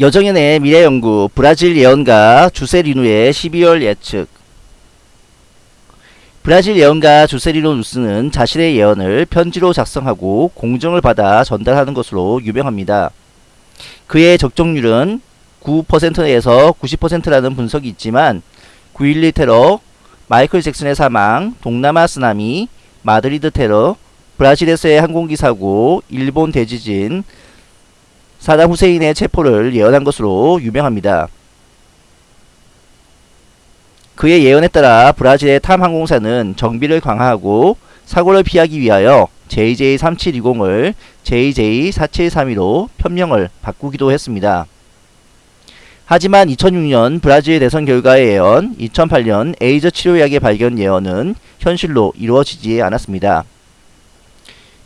여정연의 미래연구 브라질 예언가 주세리누의 12월 예측 브라질 예언가 주세리누 루스는 자신의 예언을 편지로 작성하고 공증을 받아 전달하는 것으로 유명합니다. 그의 적중률은 9%에서 90%라는 분석이 있지만 9.11 테러, 마이클 잭슨의 사망, 동남아 쓰나미, 마드리드 테러, 브라질에서의 항공기 사고, 일본 대지진, 사담 후세인의 체포를 예언한 것으로 유명합니다. 그의 예언에 따라 브라질의 탐 항공사는 정비를 강화하고 사고를 피하기 위하여 JJ3720을 JJ4732로 편명을 바꾸기도 했습니다. 하지만 2006년 브라질 대선 결과의 예언, 2008년 에이즈 치료약의 발견 예언은 현실로 이루어지지 않았습니다.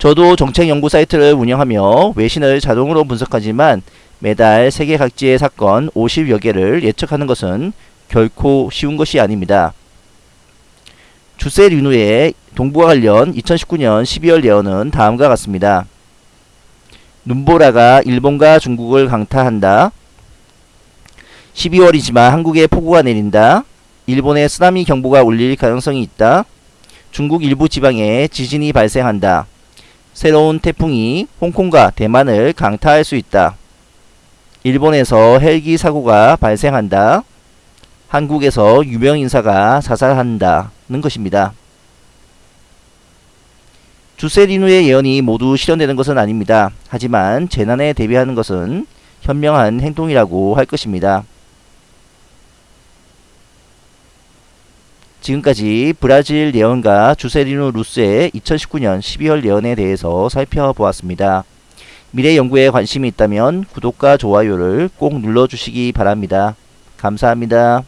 저도 정책 연구 사이트를 운영하며 외신을 자동으로 분석하지만 매달 세계 각지의 사건 50여 개를 예측하는 것은 결코 쉬운 것이 아닙니다. 주세 류누의 동부와 관련 2019년 12월 예언은 다음과 같습니다. 눈보라가 일본과 중국을 강타한다. 12월이지만 한국에 폭우가 내린다. 일본에 쓰나미 경보가 울릴 가능성이 있다. 중국 일부 지방에 지진이 발생한다. 새로운 태풍이 홍콩과 대만을 강타할 수 있다. 일본에서 헬기 사고가 발생한다. 한국에서 유명 인사가 자살한다는 것입니다. 주세리누의 예언이 모두 실현되는 것은 아닙니다. 하지만 재난에 대비하는 것은 현명한 행동이라고 할 것입니다. 지금까지 브라질 예언가 주세리누 루스의 2019년 12월 예언에 대해서 살펴보았습니다. 미래 연구에 관심이 있다면 구독과 좋아요를 꼭 눌러주시기 바랍니다. 감사합니다.